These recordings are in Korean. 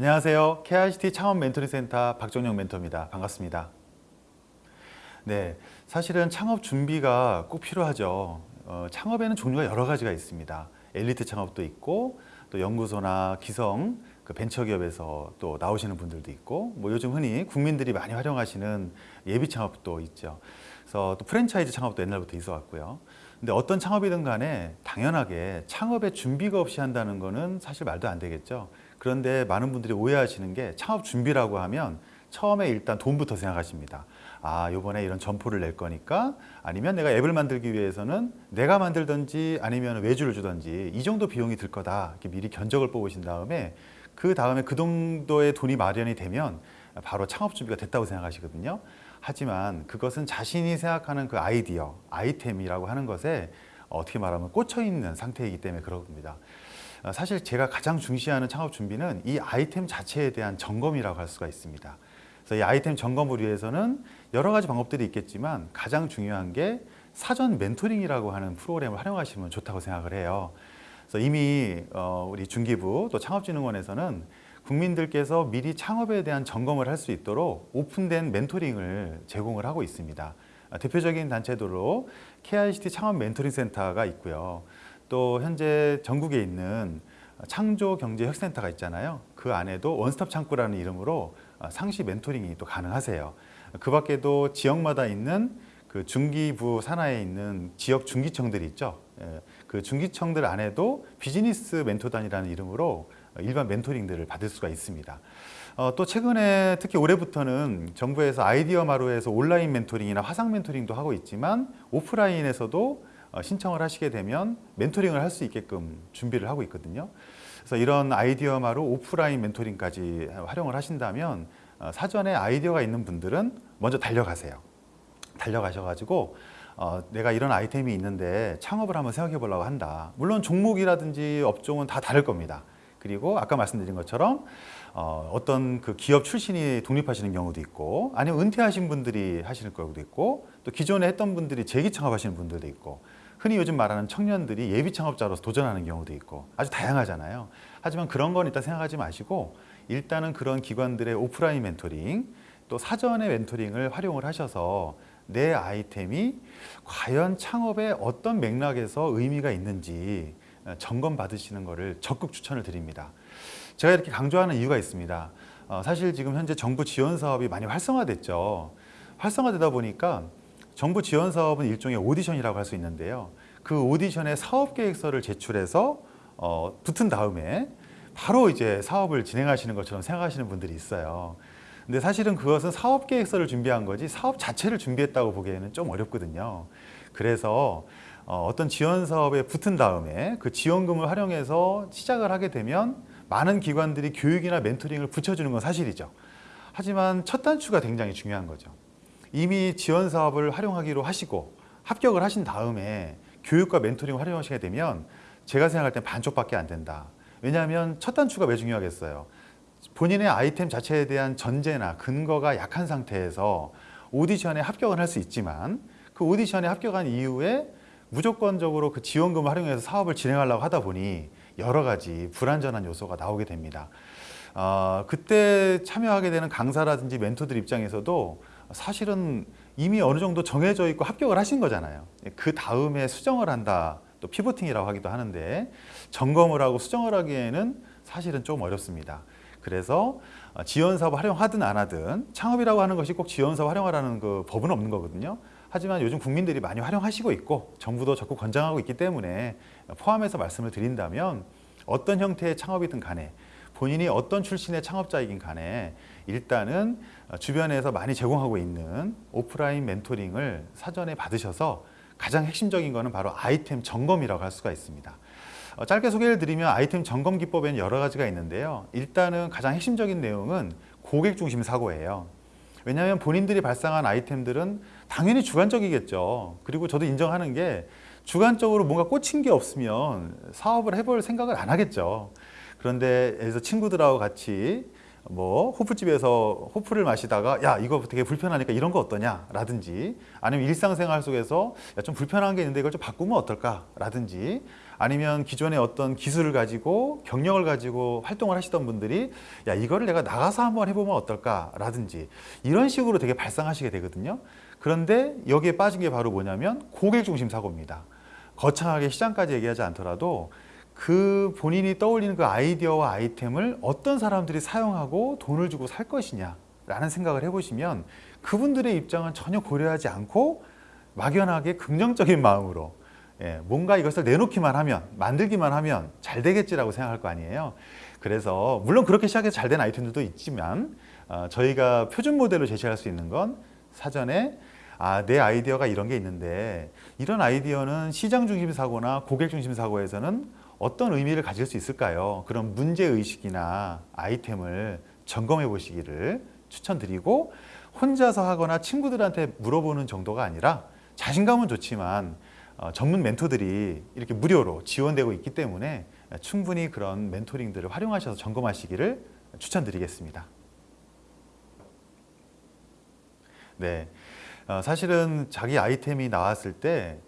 안녕하세요. KICT 창업 멘토링 센터 박정영 멘토입니다. 반갑습니다. 네, 사실은 창업 준비가 꼭 필요하죠. 어, 창업에는 종류가 여러 가지가 있습니다. 엘리트 창업도 있고 또 연구소나 기성 그 벤처기업에서 또 나오시는 분들도 있고 뭐 요즘 흔히 국민들이 많이 활용하시는 예비 창업도 있죠. 그래서 또 프랜차이즈 창업도 옛날부터 있어 왔고요. 근데 어떤 창업이든 간에 당연하게 창업에 준비가 없이 한다는 거는 사실 말도 안 되겠죠. 그런데 많은 분들이 오해하시는 게 창업 준비라고 하면 처음에 일단 돈부터 생각하십니다. 아, 요번에 이런 점포를 낼 거니까 아니면 내가 앱을 만들기 위해서는 내가 만들든지 아니면 외주를 주든지 이 정도 비용이 들 거다. 이렇게 미리 견적을 뽑으신 다음에 그 다음에 그 정도의 돈이 마련이 되면 바로 창업 준비가 됐다고 생각하시거든요. 하지만 그것은 자신이 생각하는 그 아이디어, 아이템이라고 하는 것에 어떻게 말하면 꽂혀 있는 상태이기 때문에 그렇습니다. 사실 제가 가장 중시하는 창업 준비는 이 아이템 자체에 대한 점검이라고 할 수가 있습니다. 그래서 이 아이템 점검을 위해서는 여러 가지 방법들이 있겠지만 가장 중요한 게 사전 멘토링이라고 하는 프로그램을 활용하시면 좋다고 생각을 해요. 그래서 이미 어, 우리 중기부 또 창업진흥원에서는 국민들께서 미리 창업에 대한 점검을 할 수 있도록 오픈된 멘토링을 제공을 하고 있습니다. 대표적인 단체들로 KICT 창업 멘토링 센터가 있고요. 또 현재 전국에 있는 창조경제혁신센터가 있잖아요. 그 안에도 원스톱 창구라는 이름으로 상시 멘토링이 또 가능하세요. 그 밖에도 지역마다 있는 그 중기부 산하에 있는 지역 중기청들이 있죠. 예, 그 중기청들 안에도 비즈니스 멘토단이라는 이름으로 일반 멘토링들을 받을 수가 있습니다. 어, 또 최근에 특히 올해부터는 정부에서 아이디어 마루에서 온라인 멘토링이나 화상 멘토링도 하고 있지만 오프라인에서도 어, 신청을 하시게 되면 멘토링을 할 수 있게끔 준비를 하고 있거든요. 그래서 이런 아이디어 마루 오프라인 멘토링까지 활용을 하신다면 어, 사전에 아이디어가 있는 분들은 먼저 달려가세요. 달려가셔가지고 어, 내가 이런 아이템이 있는데 창업을 한번 생각해 보려고 한다. 물론 종목이라든지 업종은 다 다를 겁니다. 그리고 아까 말씀드린 것처럼 어, 어떤 그 기업 출신이 독립하시는 경우도 있고 아니면 은퇴하신 분들이 하시는 경우도 있고 또 기존에 했던 분들이 재기 창업하시는 분들도 있고 흔히 요즘 말하는 청년들이 예비 창업자로서 도전하는 경우도 있고 아주 다양하잖아요. 하지만 그런 건 일단 생각하지 마시고 일단은 그런 기관들의 오프라인 멘토링 또 사전의 멘토링을 활용을 하셔서 내 아이템이 과연 창업에 어떤 맥락에서 의미가 있는지 점검 받으시는 것을 적극 추천을 드립니다. 제가 이렇게 강조하는 이유가 있습니다. 어, 사실 지금 현재 정부 지원 사업이 많이 활성화됐죠. 활성화되다 보니까 정부 지원 사업은 일종의 오디션이라고 할 수 있는데요. 그 오디션에 사업 계획서를 제출해서 어, 붙은 다음에 바로 이제 사업을 진행하시는 것처럼 생각하시는 분들이 있어요. 근데 사실은 그것은 사업 계획서를 준비한 거지 사업 자체를 준비했다고 보기에는 좀 어렵거든요. 그래서 어, 어떤 지원 사업에 붙은 다음에 그 지원금을 활용해서 시작을 하게 되면 많은 기관들이 교육이나 멘토링을 붙여주는 건 사실이죠. 하지만 첫 단추가 굉장히 중요한 거죠. 이미 지원 사업을 활용하기로 하시고 합격을 하신 다음에 교육과 멘토링을 활용하시게 되면 제가 생각할 땐 반쪽밖에 안 된다. 왜냐하면 첫 단추가 왜 중요하겠어요? 본인의 아이템 자체에 대한 전제나 근거가 약한 상태에서 오디션에 합격을 할 수 있지만 그 오디션에 합격한 이후에 무조건적으로 그 지원금을 활용해서 사업을 진행하려고 하다 보니 여러 가지 불안전한 요소가 나오게 됩니다. 어, 그때 참여하게 되는 강사라든지 멘토들 입장에서도 사실은 이미 어느 정도 정해져 있고 합격을 하신 거잖아요. 그 다음에 수정을 한다. 또 피보팅이라고 하기도 하는데 점검을 하고 수정을 하기에는 사실은 좀 어렵습니다. 그래서 지원 사업 활용하든 안 하든 창업이라고 하는 것이 꼭 지원 사업 활용하라는 그 법은 없는 거거든요. 하지만 요즘 국민들이 많이 활용하시고 있고 정부도 적극 권장하고 있기 때문에 포함해서 말씀을 드린다면 어떤 형태의 창업이든 간에 본인이 어떤 출신의 창업자이긴 간에 일단은 주변에서 많이 제공하고 있는 오프라인 멘토링을 사전에 받으셔서 가장 핵심적인 것은 바로 아이템 점검이라고 할 수가 있습니다. 어, 짧게 소개를 드리면 아이템 점검 기법에는 여러 가지가 있는데요. 일단은 가장 핵심적인 내용은 고객 중심 사고예요. 왜냐하면 본인들이 발상한 아이템들은 당연히 주관적이겠죠. 그리고 저도 인정하는 게 주관적으로 뭔가 꽂힌 게 없으면 사업을 해볼 생각을 안 하겠죠. 그런데 그래서 친구들하고 같이 뭐 호프집에서 호프를 마시다가 야 이거 되게 불편하니까 이런 거 어떠냐 라든지 아니면 일상생활 속에서 야, 좀 불편한 게 있는데 이걸 좀 바꾸면 어떨까 라든지 아니면 기존에 어떤 기술을 가지고 경력을 가지고 활동을 하시던 분들이 야 이거를 내가 나가서 한번 해보면 어떨까 라든지 이런 식으로 되게 발상하시게 되거든요. 그런데 여기에 빠진 게 바로 뭐냐면 고객 중심 사고입니다. 거창하게 시장까지 얘기하지 않더라도 그 본인이 떠올리는 그 아이디어와 아이템을 어떤 사람들이 사용하고 돈을 주고 살 것이냐 라는 생각을 해보시면 그분들의 입장은 전혀 고려하지 않고 막연하게 긍정적인 마음으로 예, 뭔가 이것을 내놓기만 하면 만들기만 하면 잘 되겠지라고 생각할 거 아니에요. 그래서 물론 그렇게 시작해서 잘 된 아이템들도 있지만 어, 저희가 표준 모델로 제시할 수 있는 건 사전에 아, 내 아이디어가 이런 게 있는데 이런 아이디어는 시장 중심 사고나 고객 중심 사고에서는 어떤 의미를 가질 수 있을까요? 그런 문제의식이나 아이템을 점검해 보시기를 추천드리고 혼자서 하거나 친구들한테 물어보는 정도가 아니라 자신감은 좋지만 어, 전문 멘토들이 이렇게 무료로 지원되고 있기 때문에 충분히 그런 멘토링들을 활용하셔서 점검하시기를 추천드리겠습니다. 네, 어, 사실은 자기 아이템이 나왔을 때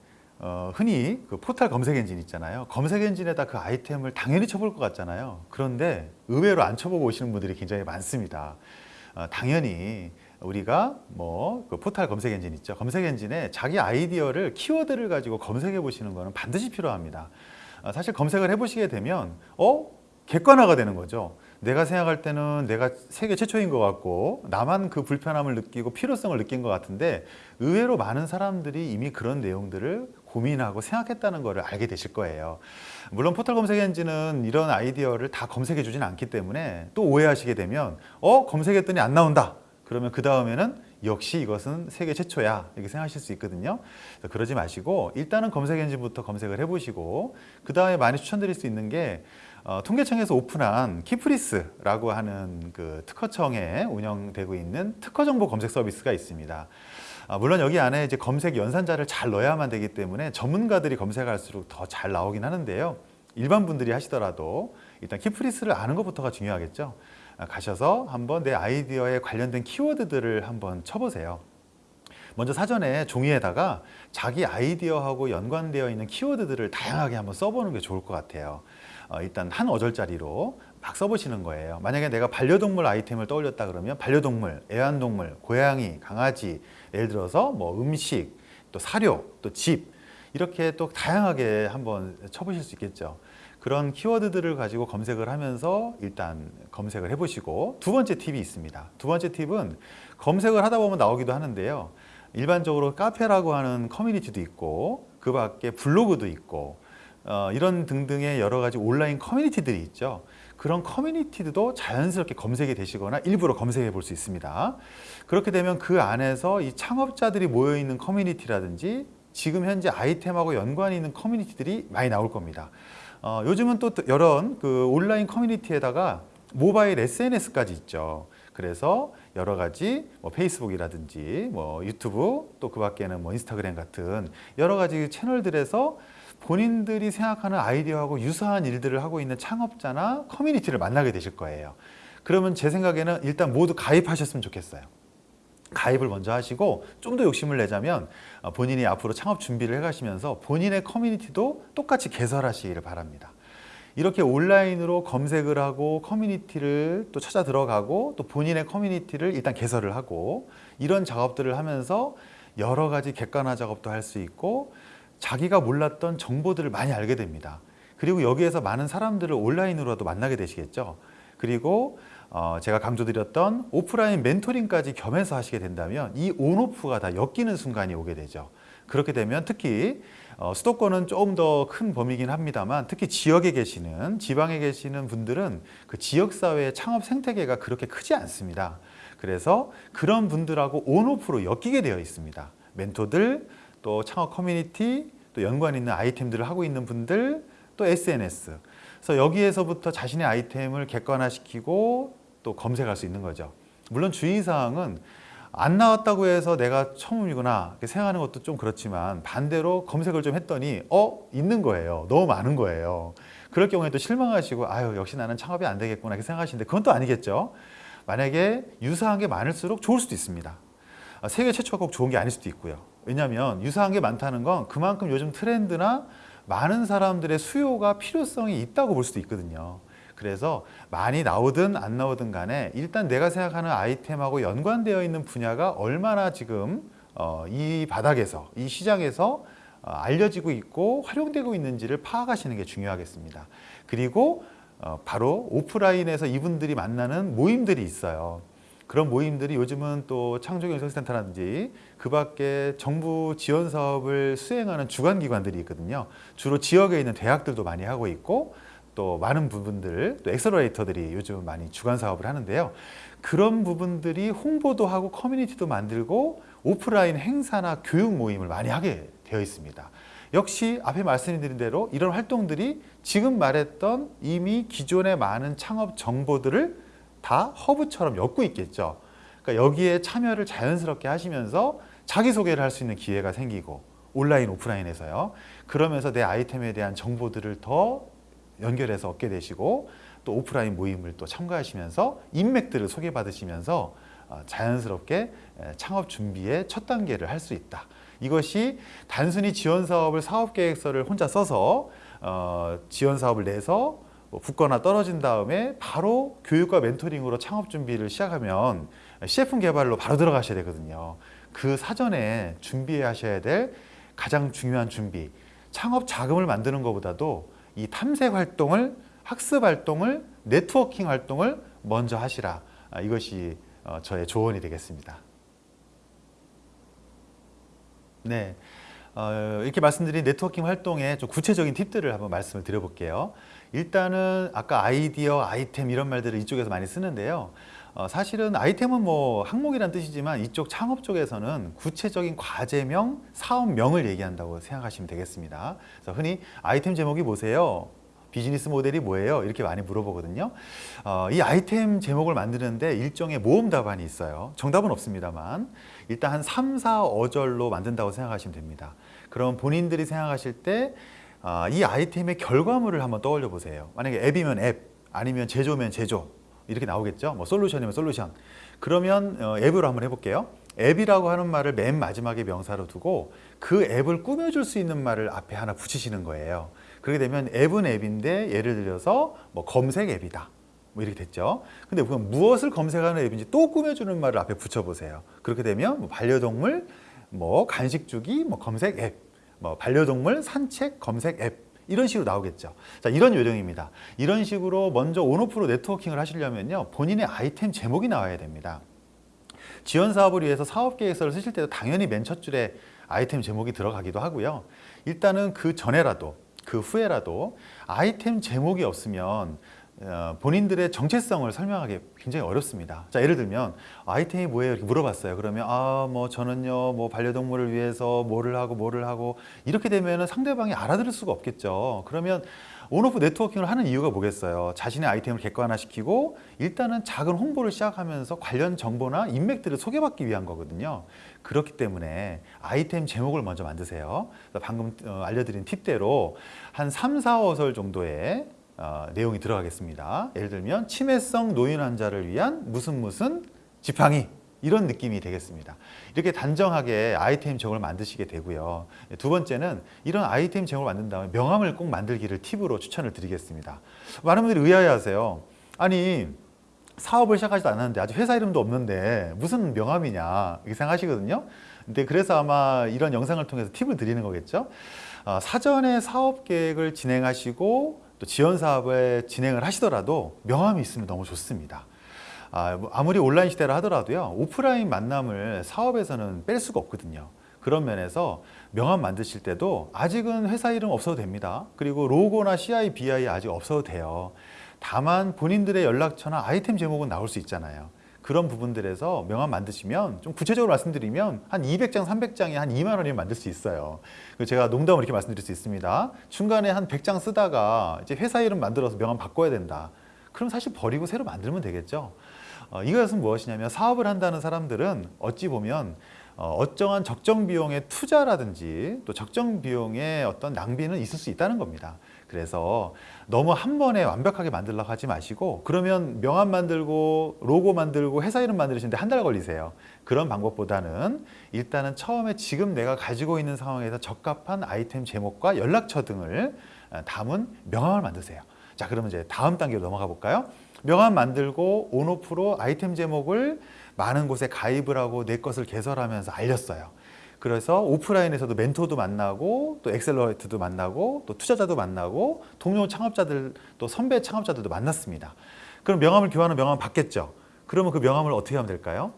어, 흔히 그 포털 검색 엔진 있잖아요. 검색 엔진에다 그 아이템을 당연히 쳐볼 것 같잖아요. 그런데 의외로 안 쳐보고 오시는 분들이 굉장히 많습니다. 어, 당연히 우리가 뭐 그 포털 검색 엔진 있죠. 검색 엔진에 자기 아이디어를 키워드를 가지고 검색해 보시는 것은 반드시 필요합니다. 어, 사실 검색을 해 보시게 되면 어 객관화가 되는 거죠. 내가 생각할 때는 내가 세계 최초인 것 같고 나만 그 불편함을 느끼고 필요성을 느낀 것 같은데 의외로 많은 사람들이 이미 그런 내용들을 고민하고 생각했다는 것을 알게 되실 거예요. 물론 포털 검색 엔진은 이런 아이디어를 다 검색해 주진 않기 때문에 또 오해하시게 되면 어? 검색했더니 안 나온다. 그러면 그 다음에는 역시 이것은 세계 최초야 이렇게 생각하실 수 있거든요 그러지 마시고 일단은 검색 엔진부터 검색을 해보시고 그 다음에 많이 추천드릴 수 있는 게 어, 통계청에서 오픈한 키프리스라고 하는 그 특허청에 운영되고 있는 특허 정보 검색 서비스가 있습니다. 아, 물론 여기 안에 이제 검색 연산자를 잘 넣어야만 되기 때문에 전문가들이 검색할수록 더 잘 나오긴 하는데요. 일반 분들이 하시더라도 일단 키프리스를 아는 것부터가 중요하겠죠. 아, 가셔서 한번 내 아이디어에 관련된 키워드들을 한번 쳐보세요. 먼저 사전에 종이에다가 자기 아이디어하고 연관되어 있는 키워드들을 다양하게 한번 써보는 게 좋을 것 같아요. 어, 일단 한 어절짜리로 막 써보시는 거예요. 만약에 내가 반려동물 아이템을 떠올렸다 그러면 반려동물, 애완동물, 고양이, 강아지 예를 들어서 뭐 음식, 또 사료, 또 집 이렇게 또 다양하게 한번 쳐보실 수 있겠죠. 그런 키워드들을 가지고 검색을 하면서 일단 검색을 해보시고 두 번째 팁이 있습니다. 두 번째 팁은 검색을 하다 보면 나오기도 하는데요. 일반적으로 카페라고 하는 커뮤니티도 있고 그 밖에 블로그도 있고 어, 이런 등등의 여러 가지 온라인 커뮤니티들이 있죠. 그런 커뮤니티도 자연스럽게 검색이 되시거나 일부러 검색해 볼 수 있습니다. 그렇게 되면 그 안에서 이 창업자들이 모여있는 커뮤니티라든지 지금 현재 아이템하고 연관이 있는 커뮤니티들이 많이 나올 겁니다. 어, 요즘은 또 여러 그 온라인 커뮤니티에다가 모바일 SNS까지 있죠. 그래서 여러 가지 뭐 페이스북이라든지 뭐 유튜브 또 그 밖에는 뭐 인스타그램 같은 여러 가지 채널들에서 본인들이 생각하는 아이디어하고 유사한 일들을 하고 있는 창업자나 커뮤니티를 만나게 되실 거예요. 그러면 제 생각에는 일단 모두 가입하셨으면 좋겠어요. 가입을 먼저 하시고 좀 더 욕심을 내자면 어, 본인이 앞으로 창업 준비를 해가시면서 본인의 커뮤니티도 똑같이 개설하시기를 바랍니다. 이렇게 온라인으로 검색을 하고 커뮤니티를 또 찾아 들어가고 또 본인의 커뮤니티를 일단 개설을 하고 이런 작업들을 하면서 여러 가지 객관화 작업도 할 수 있고 자기가 몰랐던 정보들을 많이 알게 됩니다. 그리고 여기에서 많은 사람들을 온라인으로도 만나게 되시겠죠. 그리고 어 제가 강조드렸던 오프라인 멘토링까지 겸해서 하시게 된다면 이 온오프가 다 엮이는 순간이 오게 되죠. 그렇게 되면 특히 어 수도권은 조금 더 큰 범위긴 합니다만 특히 지역에 계시는 지방에 계시는 분들은 그 지역사회의 창업 생태계가 그렇게 크지 않습니다. 그래서 그런 분들하고 온오프로 엮이게 되어 있습니다. 멘토들, 또 창업 커뮤니티, 또 연관 있는 아이템들을 하고 있는 분들, 또 SNS. 그래서 여기에서부터 자신의 아이템을 객관화시키고 또 검색할 수 있는 거죠. 물론 주의사항은 안 나왔다고 해서 내가 처음이구나 생각하는 것도 좀 그렇지만 반대로 검색을 좀 했더니 어? 있는 거예요. 너무 많은 거예요. 그럴 경우에 또 실망하시고 아유 역시 나는 창업이 안 되겠구나 이렇게 생각하시는데 그건 또 아니겠죠. 만약에 유사한 게 많을수록 좋을 수도 있습니다. 아, 세계 최초가 꼭 좋은 게 아닐 수도 있고요. 왜냐하면 유사한 게 많다는 건 그만큼 요즘 트렌드나 많은 사람들의 수요가 필요성이 있다고 볼 수도 있거든요. 그래서 많이 나오든 안 나오든 간에 일단 내가 생각하는 아이템하고 연관되어 있는 분야가 얼마나 지금 어, 이 바닥에서 이 시장에서 어, 알려지고 있고 활용되고 있는지를 파악하시는 게 중요하겠습니다. 그리고 어, 바로 오프라인에서 이분들이 만나는 모임들이 있어요. 그런 모임들이 요즘은 또 창조경제센터라든지 그 밖에 정부 지원 사업을 수행하는 주관기관들이 있거든요. 주로 지역에 있는 대학들도 많이 하고 있고 또 많은 부분들, 또 엑셀러레이터들이 요즘 많이 주관 사업을 하는데요. 그런 부분들이 홍보도 하고 커뮤니티도 만들고 오프라인 행사나 교육 모임을 많이 하게 되어 있습니다. 역시 앞에 말씀드린 대로 이런 활동들이 지금 말했던 이미 기존의 많은 창업 정보들을 다 허브처럼 엮고 있겠죠. 그러니까 여기에 참여를 자연스럽게 하시면서 자기소개를 할 수 있는 기회가 생기고 온라인, 오프라인에서요. 그러면서 내 아이템에 대한 정보들을 더 연결해서 얻게 되시고 또 오프라인 모임을 또 참가하시면서 인맥들을 소개받으시면서 어, 자연스럽게 창업 준비의 첫 단계를 할 수 있다. 이것이 단순히 지원 사업을 사업 계획서를 혼자 써서 어, 지원 사업을 내서 뭐 붙거나 떨어진 다음에 바로 교육과 멘토링으로 창업 준비를 시작하면 CF 개발로 바로 들어가셔야 되거든요. 그 사전에 준비하셔야 될 가장 중요한 준비. 창업 자금을 만드는 것보다도 이 탐색 활동을 학습 활동을 네트워킹 활동을 먼저 하시라. 아, 이것이 어, 저의 조언이 되겠습니다. 네. 어, 이렇게 말씀드린 네트워킹 활동의 좀 구체적인 팁들을 한번 말씀을 드려볼게요. 일단은 아까 아이디어, 아이템 이런 말들을 이쪽에서 많이 쓰는데요. 어, 사실은 아이템은 뭐 항목이란 뜻이지만 이쪽 창업 쪽에서는 구체적인 과제명, 사업명을 얘기한다고 생각하시면 되겠습니다. 그래서 흔히 아이템 제목이 뭐세요? 비즈니스 모델이 뭐예요? 이렇게 많이 물어보거든요. 어, 이 아이템 제목을 만드는데 일종의 모음 답안이 있어요. 정답은 없습니다만 일단 한 3, 4, 5절로 만든다고 생각하시면 됩니다. 그럼 본인들이 생각하실 때 아, 이 아이템의 결과물을 한번 떠올려 보세요. 만약에 앱이면 앱, 아니면 제조면 제조 이렇게 나오겠죠. 뭐 솔루션이면 솔루션. 그러면 어, 앱으로 한번 해볼게요. 앱이라고 하는 말을 맨 마지막에 명사로 두고 그 앱을 꾸며줄 수 있는 말을 앞에 하나 붙이시는 거예요. 그렇게 되면 앱은 앱인데 예를 들어서 뭐 검색 앱이다. 뭐 이렇게 됐죠. 근데 그럼 무엇을 검색하는 앱인지 또 꾸며주는 말을 앞에 붙여보세요. 그렇게 되면 뭐 반려동물, 뭐 간식 주기, 뭐 검색 앱, 뭐 반려동물 산책 검색 앱 이런 식으로 나오겠죠. 자, 이런 요령입니다. 이런 식으로 먼저 온오프로 네트워킹을 하시려면요. 본인의 아이템 제목이 나와야 됩니다. 지원 사업을 위해서 사업 계획서를 쓰실 때도 당연히 맨 첫 줄에 아이템 제목이 들어가기도 하고요. 일단은 그 전에라도 그 후에라도 아이템 제목이 없으면 어, 본인들의 정체성을 설명하기 굉장히 어렵습니다. 자, 예를 들면 아이템이 뭐예요? 이렇게 물어봤어요. 그러면 아, 뭐 저는요, 뭐 반려동물을 위해서 뭐를 하고 뭐를 하고 이렇게 되면은 상대방이 알아들을 수가 없겠죠. 그러면 온오프 네트워킹을 하는 이유가 뭐겠어요? 자신의 아이템을 객관화시키고 일단은 작은 홍보를 시작하면서 관련 정보나 인맥들을 소개받기 위한 거거든요. 그렇기 때문에 아이템 제목을 먼저 만드세요. 방금 어, 알려드린 팁대로 한 3, 4, 5설 정도의 어, 내용이 들어가겠습니다. 예를 들면 치매성 노인 환자를 위한 무슨 무슨 지팡이 이런 느낌이 되겠습니다. 이렇게 단정하게 아이템 제목을 만드시게 되고요. 두 번째는 이런 아이템 제목을 만든 다음에 명함을 꼭 만들기를 팁으로 추천을 드리겠습니다. 많은 분들이 의아해하세요. 아니 사업을 시작하지도 않았는데 아직 회사 이름도 없는데 무슨 명함이냐 이렇게 생각하시거든요. 근데 그래서 아마 이런 영상을 통해서 팁을 드리는 거겠죠. 어, 사전에 사업 계획을 진행하시고 또 지원 사업을 진행을 하시더라도 명함이 있으면 너무 좋습니다. 아, 뭐 아무리 온라인 시대라 하더라도요 오프라인 만남을 사업에서는 뺄 수가 없거든요. 그런 면에서 명함 만드실 때도 아직은 회사 이름 없어도 됩니다. 그리고 로고나 CI, BI 아직 없어도 돼요. 다만 본인들의 연락처나 아이템 제목은 나올 수 있잖아요. 그런 부분들에서 명함 만드시면 좀 구체적으로 말씀드리면 한 200장, 300장에 한 2만 원이면 만들 수 있어요. 제가 농담으로 이렇게 말씀드릴 수 있습니다. 중간에 한 100장 쓰다가 이제 회사 이름 만들어서 명함 바꿔야 된다. 그럼 사실 버리고 새로 만들면 되겠죠. 어, 이것은 무엇이냐면 사업을 한다는 사람들은 어찌 보면 어, 어쩌한 적정 비용의 투자라든지 또 적정 비용의 어떤 낭비는 있을 수 있다는 겁니다. 그래서 너무 한 번에 완벽하게 만들려고 하지 마시고 그러면 명함 만들고 로고 만들고 회사 이름 만드시는데 한 달 걸리세요. 그런 방법보다는 일단은 처음에 지금 내가 가지고 있는 상황에서 적합한 아이템 제목과 연락처 등을 어, 담은 명함을 만드세요. 자 그러면 이제 다음 단계로 넘어가 볼까요? 명함 만들고 온오프로 아이템 제목을 많은 곳에 가입을 하고 내 것을 개설하면서 알렸어요. 그래서 오프라인에서도 멘토도 만나고 또 엑셀러레이트도 만나고 또 투자자도 만나고 동료 창업자들 또 선배 창업자들도 만났습니다. 그럼 명함을 교환하는 명함을 받겠죠. 그러면 그 명함을 어떻게 하면 될까요?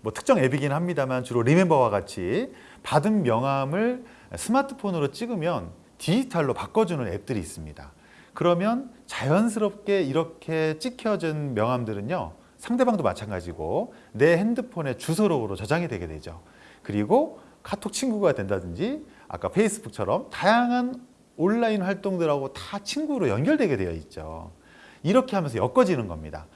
뭐 특정 앱이긴 합니다만 주로 리멤버와 같이 받은 명함을 스마트폰으로 찍으면 디지털로 바꿔주는 앱들이 있습니다. 그러면 자연스럽게 이렇게 찍혀진 명함들은요 상대방도 마찬가지고 내 핸드폰에 주소록으로 저장이 되게 되죠. 그리고 카톡 친구가 된다든지 아까 페이스북처럼 다양한 온라인 활동들하고 다 친구로 연결되게 되어 있죠. 이렇게 하면서 엮어지는 겁니다.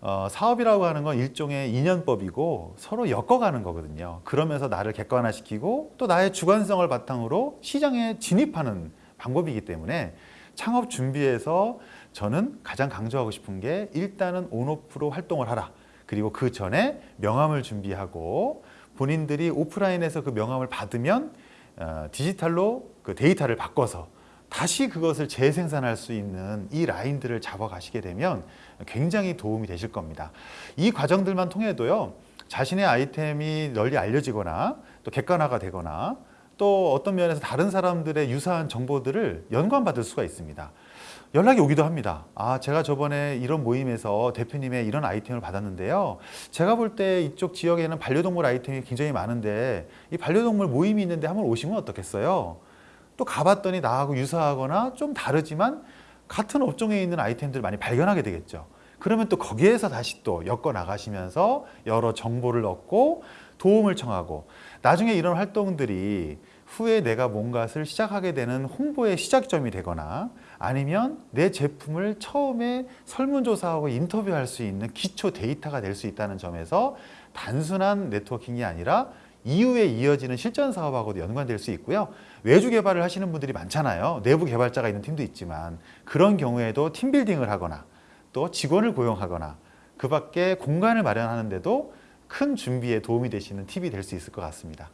어, 사업이라고 하는 건 일종의 인연법이고 서로 엮어가는 거거든요. 그러면서 나를 객관화시키고 또 나의 주관성을 바탕으로 시장에 진입하는 방법이기 때문에 창업 준비에서 저는 가장 강조하고 싶은 게 일단은 온오프로 활동을 하라. 그리고 그 전에 명함을 준비하고 본인들이 오프라인에서 그 명함을 받으면 어, 디지털로 그 데이터를 바꿔서 다시 그것을 재생산할 수 있는 이 라인들을 잡아가시게 되면 굉장히 도움이 되실 겁니다. 이 과정들만 통해도요. 자신의 아이템이 널리 알려지거나 또 객관화가 되거나 또 어떤 면에서 다른 사람들의 유사한 정보들을 연관받을 수가 있습니다. 연락이 오기도 합니다. 아, 제가 저번에 이런 모임에서 대표님의 이런 아이템을 받았는데요. 제가 볼 때 이쪽 지역에는 반려동물 아이템이 굉장히 많은데 이 반려동물 모임이 있는데 한번 오시면 어떻겠어요? 또 가봤더니 나하고 유사하거나 좀 다르지만 같은 업종에 있는 아이템들을 많이 발견하게 되겠죠. 그러면 또 거기에서 다시 또 엮어 나가시면서 여러 정보를 얻고 도움을 청하고 나중에 이런 활동들이 후에 내가 뭔가를 시작하게 되는 홍보의 시작점이 되거나 아니면 내 제품을 처음에 설문조사하고 인터뷰할 수 있는 기초 데이터가 될 수 있다는 점에서 단순한 네트워킹이 아니라 이후에 이어지는 실전 사업하고도 연관될 수 있고요. 외주 개발을 하시는 분들이 많잖아요. 내부 개발자가 있는 팀도 있지만 그런 경우에도 팀빌딩을 하거나 또 직원을 고용하거나 그 밖에 공간을 마련하는데도 큰 준비에 도움이 되시는 팁이 될 수 있을 것 같습니다.